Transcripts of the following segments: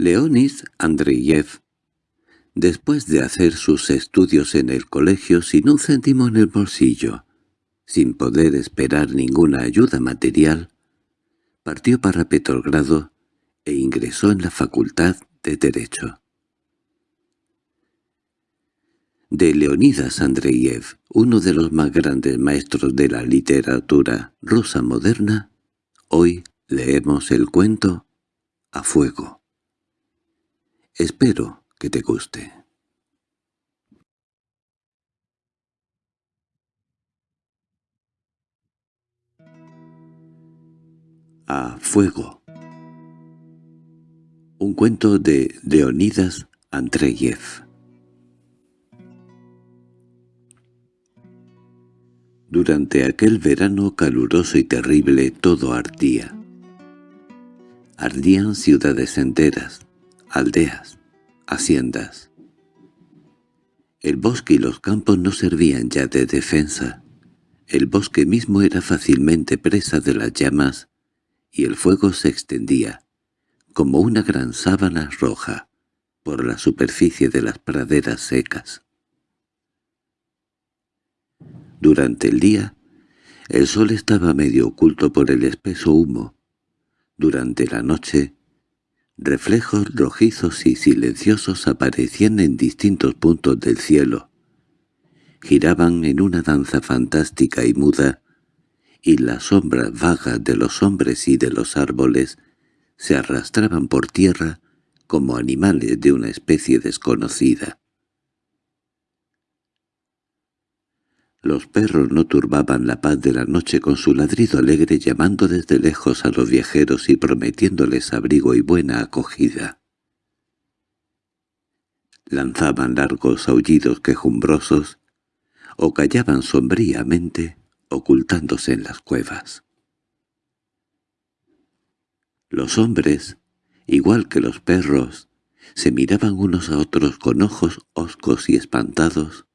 Leonis Andreyev, después de hacer sus estudios en el colegio sin un céntimo en el bolsillo, sin poder esperar ninguna ayuda material, partió para Petrogrado e ingresó en la Facultad de Derecho. De Leonidas Andreyev, uno de los más grandes maestros de la literatura rusa moderna, hoy leemos el cuento A Fuego. Espero que te guste. A Fuego Un cuento de Leonidas Andreyev Durante aquel verano caluroso y terrible todo ardía. Ardían ciudades enteras, aldeas, haciendas. El bosque y los campos no servían ya de defensa. El bosque mismo era fácilmente presa de las llamas, y el fuego se extendía, como una gran sábana roja, por la superficie de las praderas secas. Durante el día, el sol estaba medio oculto por el espeso humo. Durante la noche, Reflejos rojizos y silenciosos aparecían en distintos puntos del cielo. Giraban en una danza fantástica y muda, y las sombras vagas de los hombres y de los árboles se arrastraban por tierra como animales de una especie desconocida. Los perros no turbaban la paz de la noche con su ladrido alegre llamando desde lejos a los viajeros y prometiéndoles abrigo y buena acogida. Lanzaban largos aullidos quejumbrosos o callaban sombríamente ocultándose en las cuevas. Los hombres, igual que los perros, se miraban unos a otros con ojos hoscos y espantados,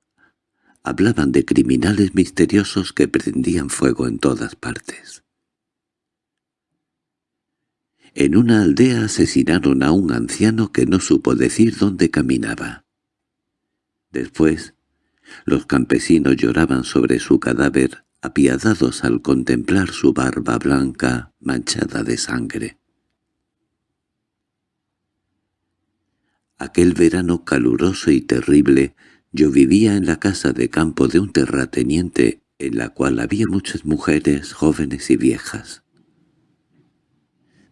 Hablaban de criminales misteriosos que prendían fuego en todas partes. En una aldea asesinaron a un anciano que no supo decir dónde caminaba. Después, los campesinos lloraban sobre su cadáver, apiadados al contemplar su barba blanca manchada de sangre. Aquel verano caluroso y terrible yo vivía en la casa de campo de un terrateniente en la cual había muchas mujeres jóvenes y viejas.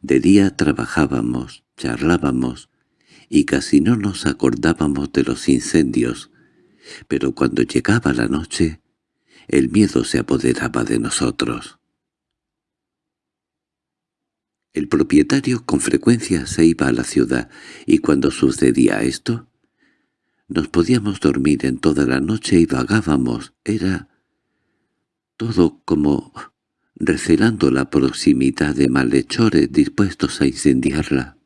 De día trabajábamos, charlábamos, y casi no nos acordábamos de los incendios, pero cuando llegaba la noche, el miedo se apoderaba de nosotros. El propietario con frecuencia se iba a la ciudad, y cuando sucedía esto, nos podíamos dormir en toda la noche y vagábamos. Era todo como recelando la proximidad de malhechores dispuestos a incendiarla.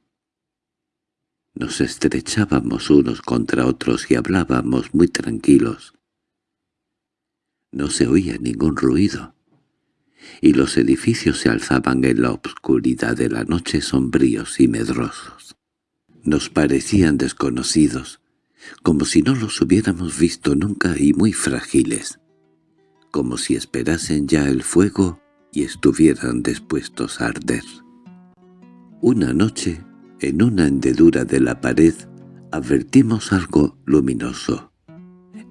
Nos estrechábamos unos contra otros y hablábamos muy tranquilos. No se oía ningún ruido, y los edificios se alzaban en la obscuridad de la noche sombríos y medrosos. Nos parecían desconocidos, como si no los hubiéramos visto nunca y muy frágiles, como si esperasen ya el fuego y estuvieran dispuestos a arder. Una noche, en una hendedura de la pared, advertimos algo luminoso.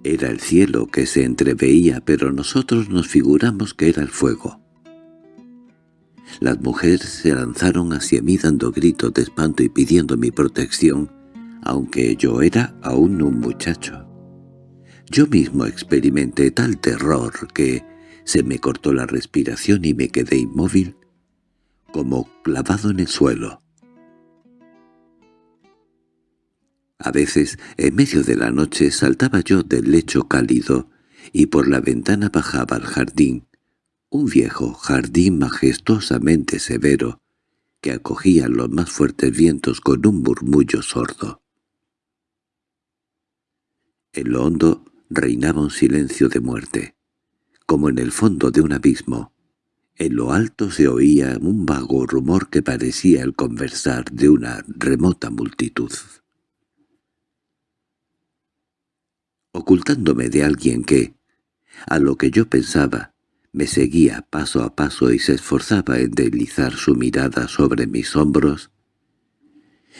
Era el cielo que se entreveía, pero nosotros nos figuramos que era el fuego. Las mujeres se lanzaron hacia mí dando gritos de espanto y pidiendo mi protección, aunque yo era aún un muchacho. Yo mismo experimenté tal terror que se me cortó la respiración y me quedé inmóvil, como clavado en el suelo. A veces, en medio de la noche, saltaba yo del lecho cálido y por la ventana bajaba al jardín, un viejo jardín majestuosamente severo, que acogía los más fuertes vientos con un murmullo sordo. En lo hondo reinaba un silencio de muerte, como en el fondo de un abismo, En lo alto se oía un vago rumor que parecía el conversar de una remota multitud. Ocultándome de alguien que, a lo que yo pensaba, me seguía paso a paso y se esforzaba en deslizar su mirada sobre mis hombros,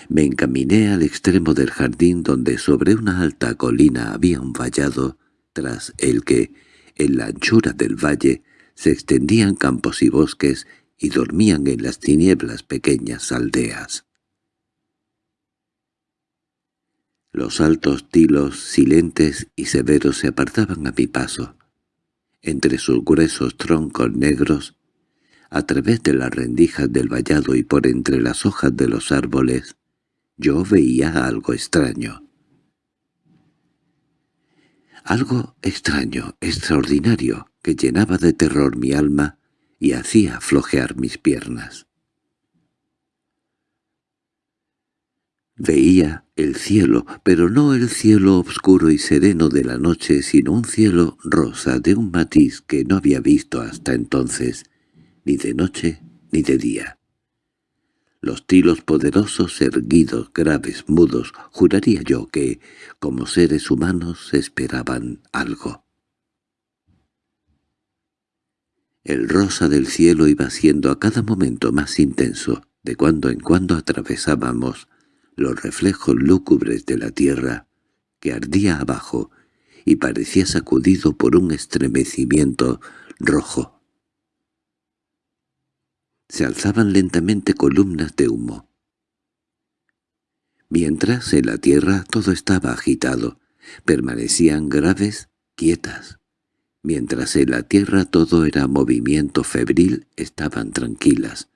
me encaminé al extremo del jardín donde sobre una alta colina había un vallado, tras el que, en la anchura del valle, se extendían campos y bosques y dormían en las tinieblas pequeñas aldeas. Los altos tilos, silentes y severos, se apartaban a mi paso. Entre sus gruesos troncos negros, a través de las rendijas del vallado y por entre las hojas de los árboles, yo veía algo extraño. Algo extraño, extraordinario, que llenaba de terror mi alma y hacía flojear mis piernas. Veía el cielo, pero no el cielo oscuro y sereno de la noche, sino un cielo rosa de un matiz que no había visto hasta entonces, ni de noche ni de día. Los tilos poderosos, erguidos, graves, mudos, juraría yo que, como seres humanos, esperaban algo. El rosa del cielo iba siendo a cada momento más intenso, de cuando en cuando atravesábamos los reflejos lúgubres de la tierra, que ardía abajo y parecía sacudido por un estremecimiento rojo. Se alzaban lentamente columnas de humo. Mientras en la tierra todo estaba agitado, permanecían graves, quietas, Mientras en la tierra todo era movimiento febril, estaban tranquilas.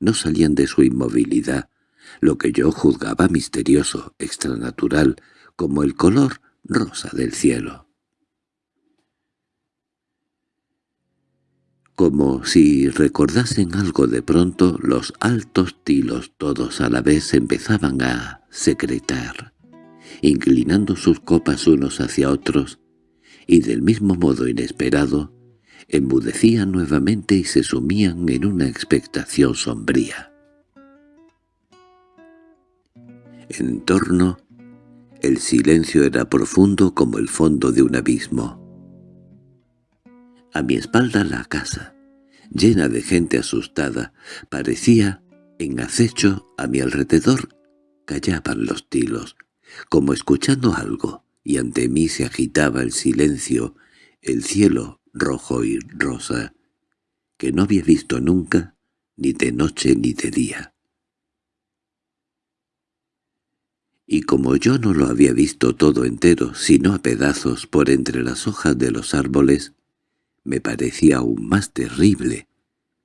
No salían de su inmovilidad, lo que yo juzgaba misterioso, extranatural, como el color rosa del cielo. Como si recordasen algo de pronto, los altos tilos todos a la vez empezaban a secretar, inclinando sus copas unos hacia otros, y del mismo modo inesperado, embudecían nuevamente y se sumían en una expectación sombría. En torno, el silencio era profundo como el fondo de un abismo. A mi espalda la casa, llena de gente asustada, parecía en acecho a mi alrededor callaban los tilos, como escuchando algo y ante mí se agitaba el silencio, el cielo rojo y rosa, que no había visto nunca, ni de noche ni de día. Y como yo no lo había visto todo entero, sino a pedazos por entre las hojas de los árboles, me parecía aún más terrible,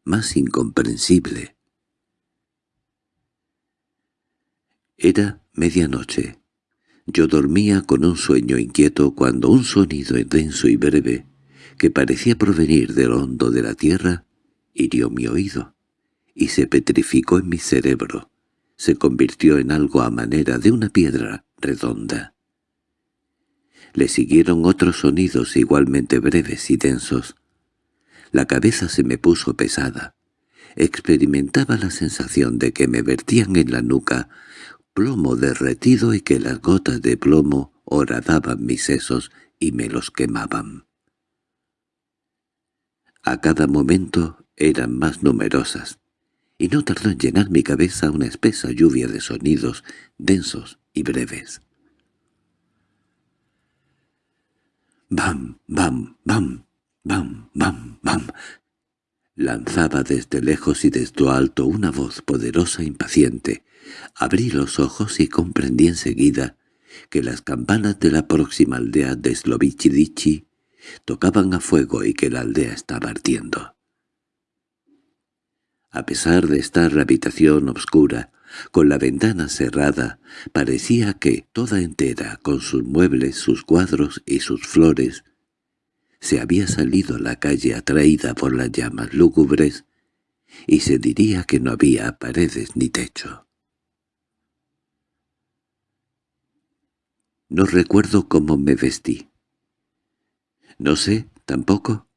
más incomprensible. Era medianoche. Yo dormía con un sueño inquieto cuando un sonido denso y breve, que parecía provenir del hondo de la tierra, hirió mi oído, y se petrificó en mi cerebro, se convirtió en algo a manera de una piedra redonda. Le siguieron otros sonidos igualmente breves y densos. La cabeza se me puso pesada. Experimentaba la sensación de que me vertían en la nuca plomo derretido y que las gotas de plomo horadaban mis sesos y me los quemaban. A cada momento eran más numerosas, y no tardó en llenar mi cabeza una espesa lluvia de sonidos densos y breves. «Bam, bam, bam, bam, bam, bam», lanzaba desde lejos y desde alto una voz poderosa e impaciente, Abrí los ojos y comprendí enseguida que las campanas de la próxima aldea de Slovichidichi tocaban a fuego y que la aldea estaba ardiendo. A pesar de estar la habitación oscura, con la ventana cerrada, parecía que toda entera, con sus muebles, sus cuadros y sus flores, se había salido a la calle atraída por las llamas lúgubres, y se diría que no había paredes ni techo. No recuerdo cómo me vestí. No sé, tampoco,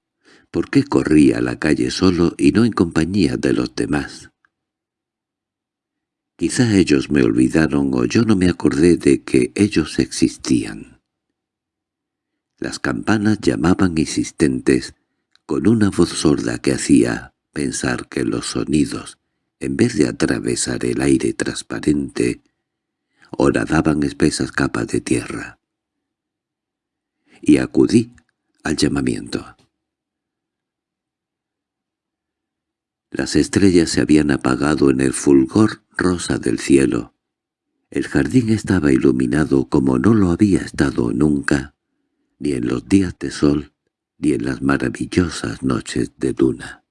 ¿Por qué corría a la calle solo y no en compañía de los demás? Quizá ellos me olvidaron o yo no me acordé de que ellos existían. Las campanas llamaban insistentes, con una voz sorda que hacía pensar que los sonidos, en vez de atravesar el aire transparente, horadaban espesas capas de tierra. Y acudí al llamamiento. Las estrellas se habían apagado en el fulgor rosa del cielo. El jardín estaba iluminado como no lo había estado nunca, ni en los días de sol, ni en las maravillosas noches de luna.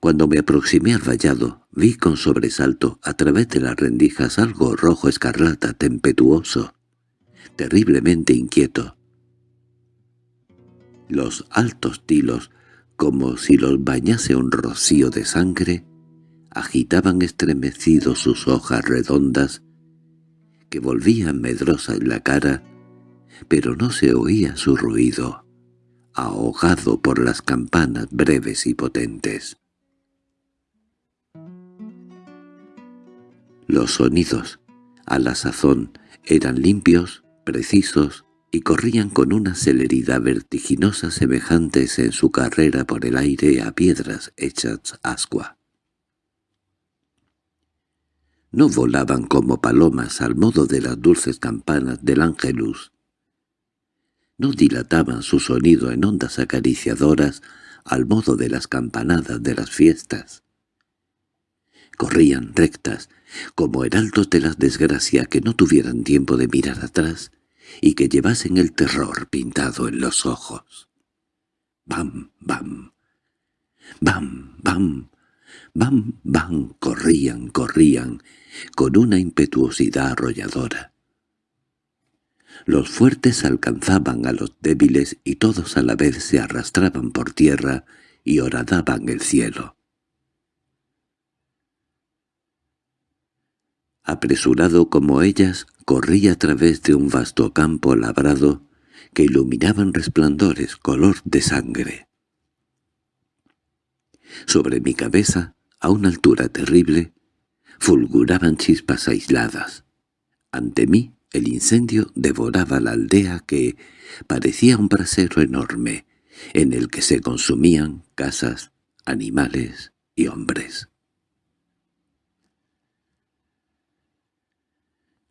Cuando me aproximé al vallado, vi con sobresalto a través de las rendijas algo rojo escarlata tempestuoso, terriblemente inquieto. Los altos tilos, como si los bañase un rocío de sangre, agitaban estremecidos sus hojas redondas, que volvían medrosa la cara, pero no se oía su ruido, ahogado por las campanas breves y potentes. Los sonidos, a la sazón, eran limpios, precisos y corrían con una celeridad vertiginosa semejantes en su carrera por el aire a piedras hechas ascua. No volaban como palomas al modo de las dulces campanas del ángelus. No dilataban su sonido en ondas acariciadoras al modo de las campanadas de las fiestas. Corrían rectas, como heraldos de la desgracia que no tuvieran tiempo de mirar atrás y que llevasen el terror pintado en los ojos. Bam, bam, bam, bam, bam, bam, corrían, corrían, con una impetuosidad arrolladora. Los fuertes alcanzaban a los débiles y todos a la vez se arrastraban por tierra y horadaban el cielo. Apresurado como ellas, corría a través de un vasto campo labrado que iluminaban resplandores color de sangre. Sobre mi cabeza, a una altura terrible, fulguraban chispas aisladas. Ante mí el incendio devoraba la aldea que parecía un brasero enorme, en el que se consumían casas, animales y hombres.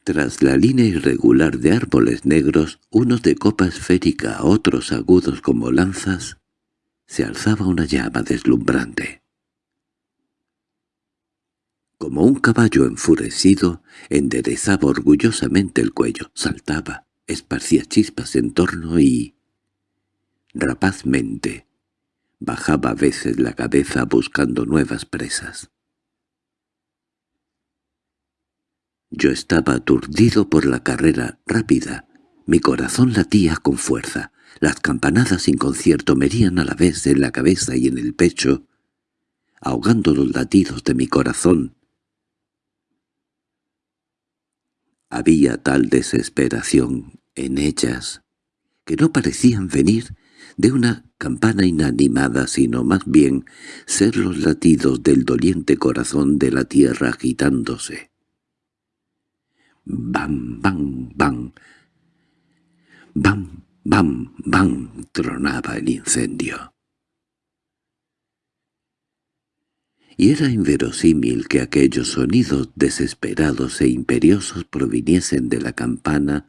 Tras la línea irregular de árboles negros, unos de copa esférica, otros agudos como lanzas, se alzaba una llama deslumbrante. Como un caballo enfurecido, enderezaba orgullosamente el cuello, saltaba, esparcía chispas en torno y... rapazmente, bajaba a veces la cabeza buscando nuevas presas. Yo estaba aturdido por la carrera rápida. Mi corazón latía con fuerza. Las campanadas sin concierto me a la vez en la cabeza y en el pecho, ahogando los latidos de mi corazón. Había tal desesperación en ellas que no parecían venir de una campana inanimada, sino más bien ser los latidos del doliente corazón de la tierra agitándose. Bam, bam, bam. Bam, bam, bam, tronaba el incendio. Y era inverosímil que aquellos sonidos desesperados e imperiosos proviniesen de la campana,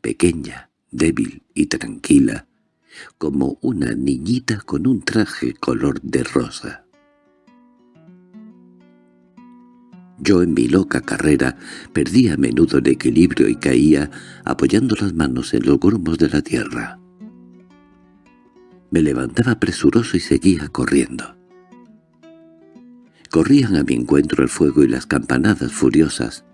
pequeña, débil y tranquila, como una niñita con un traje color de rosa. Yo en mi loca carrera perdía a menudo el equilibrio y caía apoyando las manos en los grumos de la tierra. Me levantaba presuroso y seguía corriendo. Corrían a mi encuentro el fuego y las campanadas furiosas.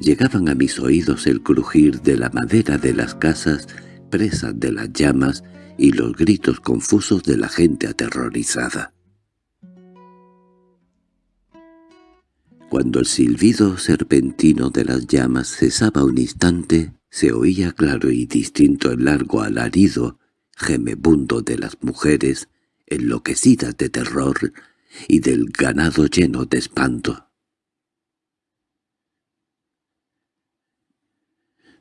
Llegaban a mis oídos el crujir de la madera de las casas presas de las llamas y los gritos confusos de la gente aterrorizada. Cuando el silbido serpentino de las llamas cesaba un instante, se oía claro y distinto el largo alarido gemebundo de las mujeres, enloquecidas de terror, y del ganado lleno de espanto.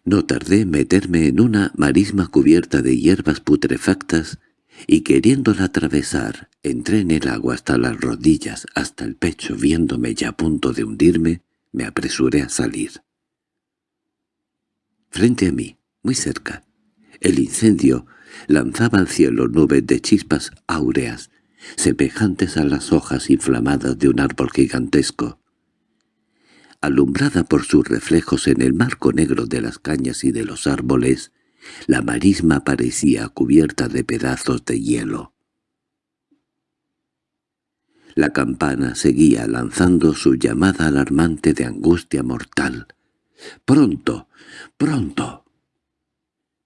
No tardé en meterme en una marisma cubierta de hierbas putrefactas y queriéndola atravesar, entré en el agua hasta las rodillas, hasta el pecho, viéndome ya a punto de hundirme, me apresuré a salir. Frente a mí, muy cerca, el incendio lanzaba al cielo nubes de chispas áureas, semejantes a las hojas inflamadas de un árbol gigantesco. Alumbrada por sus reflejos en el marco negro de las cañas y de los árboles, la marisma parecía cubierta de pedazos de hielo. La campana seguía lanzando su llamada alarmante de angustia mortal. «¡Pronto! ¡Pronto!»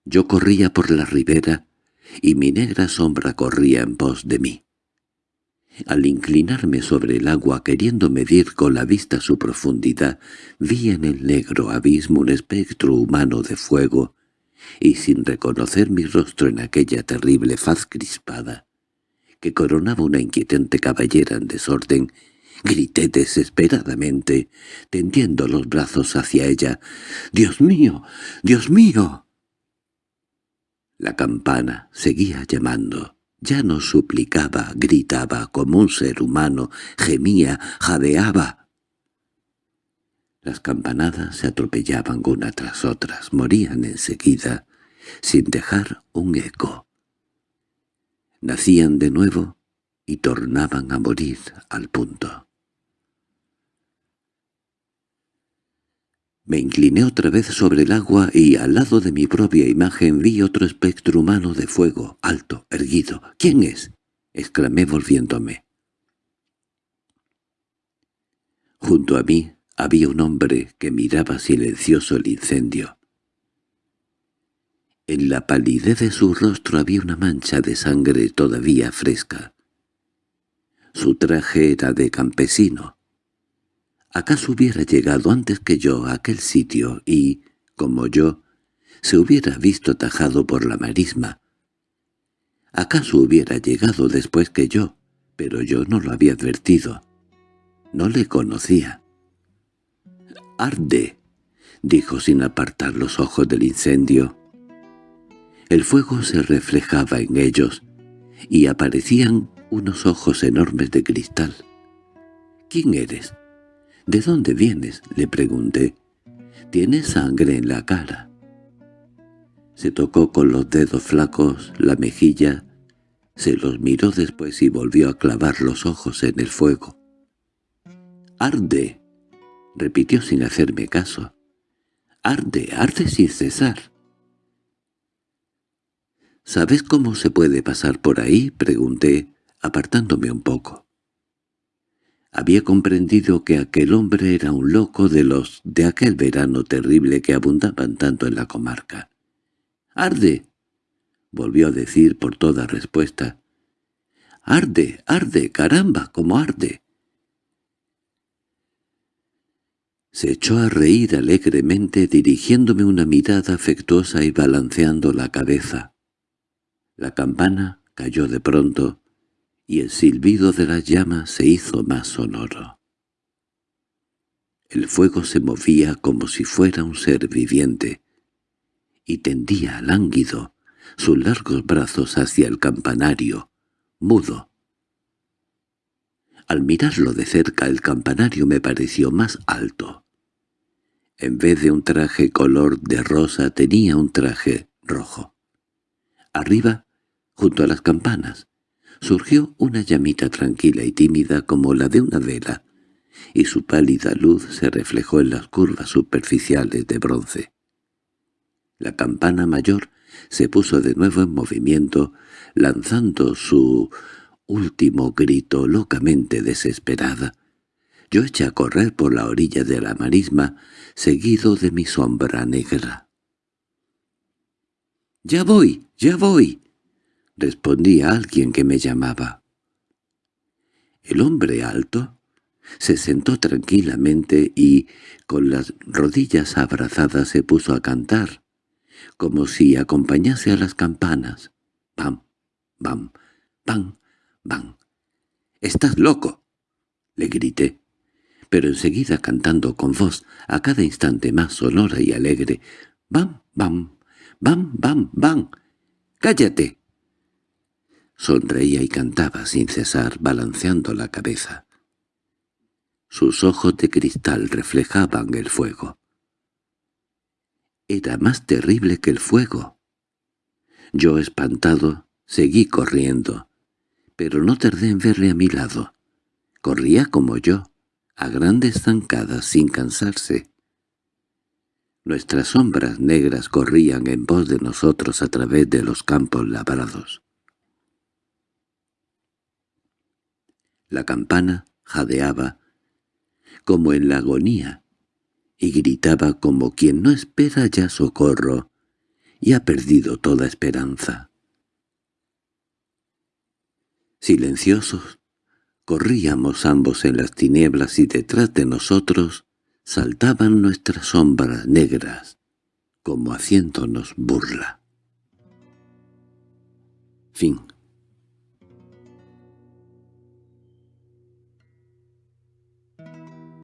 Yo corría por la ribera y mi negra sombra corría en pos de mí. Al inclinarme sobre el agua queriendo medir con la vista su profundidad, vi en el negro abismo un espectro humano de fuego, y sin reconocer mi rostro en aquella terrible faz crispada, que coronaba una inquietante caballera en desorden, grité desesperadamente, tendiendo los brazos hacia ella. «¡Dios mío! ¡Dios mío!» La campana seguía llamando. Ya no suplicaba, gritaba como un ser humano, gemía, jadeaba. Las campanadas se atropellaban una tras otras, morían enseguida, sin dejar un eco. Nacían de nuevo y tornaban a morir al punto. Me incliné otra vez sobre el agua y al lado de mi propia imagen vi otro espectro humano de fuego, alto, erguido. —¿Quién es? —exclamé volviéndome. Junto a mí había un hombre que miraba silencioso el incendio. En la palidez de su rostro había una mancha de sangre todavía fresca. Su traje era de campesino, ¿Acaso hubiera llegado antes que yo a aquel sitio y, como yo, se hubiera visto tajado por la marisma? ¿Acaso hubiera llegado después que yo? Pero yo no lo había advertido. No le conocía. «¡Arde!» dijo sin apartar los ojos del incendio. El fuego se reflejaba en ellos, y aparecían unos ojos enormes de cristal. «¿Quién eres?» —¿De dónde vienes? —le pregunté. —Tienes sangre en la cara. Se tocó con los dedos flacos la mejilla, se los miró después y volvió a clavar los ojos en el fuego. —¡Arde! —repitió sin hacerme caso. —¡Arde, arde sin cesar! —¿Sabes cómo se puede pasar por ahí? —pregunté, apartándome un poco. Había comprendido que aquel hombre era un loco de los de aquel verano terrible que abundaban tanto en la comarca. —¡Arde! —volvió a decir por toda respuesta. —¡Arde, arde, caramba, cómo arde! Se echó a reír alegremente dirigiéndome una mirada afectuosa y balanceando la cabeza. La campana cayó de pronto y el silbido de las llamas se hizo más sonoro. El fuego se movía como si fuera un ser viviente, y tendía lánguido sus largos brazos hacia el campanario, mudo. Al mirarlo de cerca el campanario me pareció más alto. En vez de un traje color de rosa tenía un traje rojo. Arriba, junto a las campanas, surgió una llamita tranquila y tímida como la de una vela, y su pálida luz se reflejó en las curvas superficiales de bronce. La campana mayor se puso de nuevo en movimiento, lanzando su último grito locamente desesperada. Yo eché a correr por la orilla de la marisma, seguido de mi sombra negra. —¡Ya voy! ¡Ya voy! respondía alguien que me llamaba. El hombre alto se sentó tranquilamente y, con las rodillas abrazadas, se puso a cantar, como si acompañase a las campanas. pam, bam, pam, bam. —¡Estás loco! —le grité, pero enseguida cantando con voz a cada instante más sonora y alegre. —¡Bam, bam, bam, bam, bam! —¡Cállate! Sonreía y cantaba sin cesar, balanceando la cabeza. Sus ojos de cristal reflejaban el fuego. Era más terrible que el fuego. Yo, espantado, seguí corriendo, pero no tardé en verle a mi lado. Corría como yo, a grandes zancadas sin cansarse. Nuestras sombras negras corrían en pos de nosotros a través de los campos labrados. La campana jadeaba, como en la agonía, y gritaba como quien no espera ya socorro y ha perdido toda esperanza. Silenciosos, corríamos ambos en las tinieblas y detrás de nosotros saltaban nuestras sombras negras, como haciéndonos burla. Fin